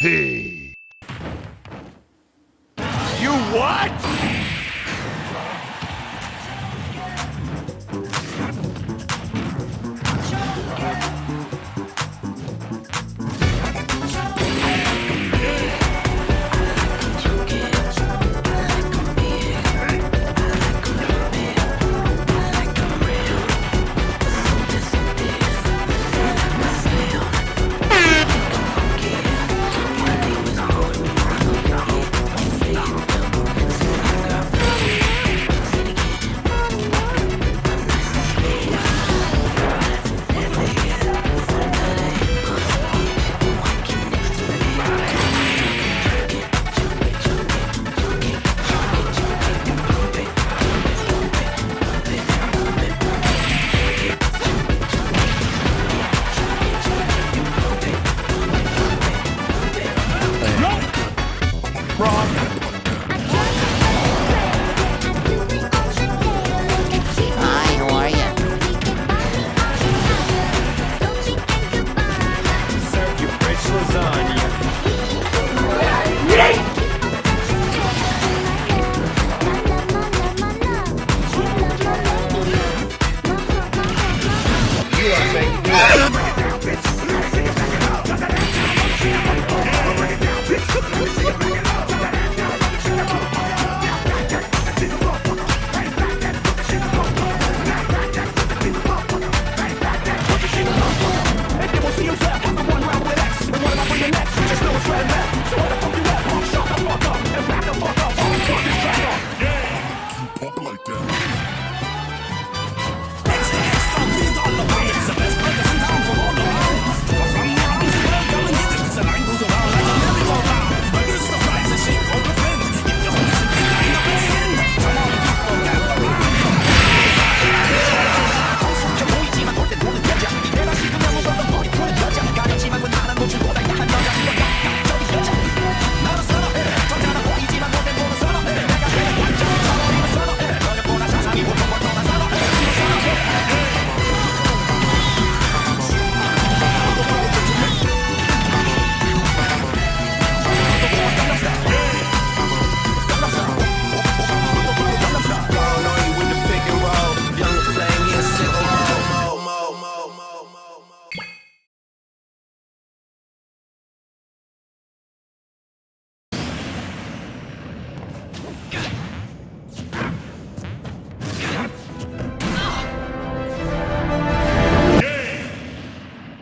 Hey. You what? Bring it down, bitch.